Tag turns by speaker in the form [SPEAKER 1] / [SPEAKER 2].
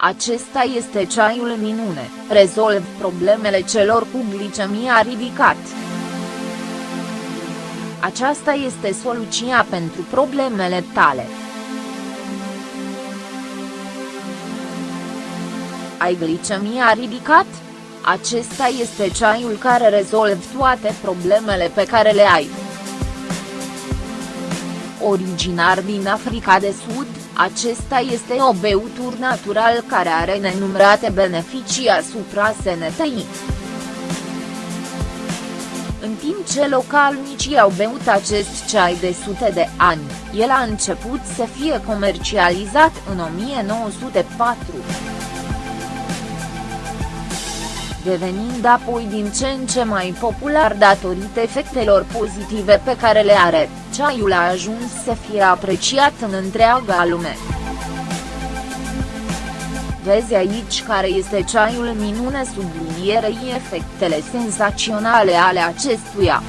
[SPEAKER 1] Acesta este ceaiul minune, rezolv problemele celor cu glicemia ridicat. Aceasta este soluția pentru problemele tale. Ai glicemia ridicat? Acesta este ceaiul care rezolvă toate problemele pe care le ai. Originar din Africa de Sud, acesta este o beutură natural care are nenumărate beneficii asupra sănătății. În timp ce localnicii au beut acest ceai de sute de ani, el a început să fie comercializat în 1904 devenind apoi din ce în ce mai popular datorită efectelor pozitive pe care le are, ceaiul a ajuns să fie apreciat în întreaga lume. Vezi aici care este ceaiul minune sublinierei efectele senzaționale ale acestuia.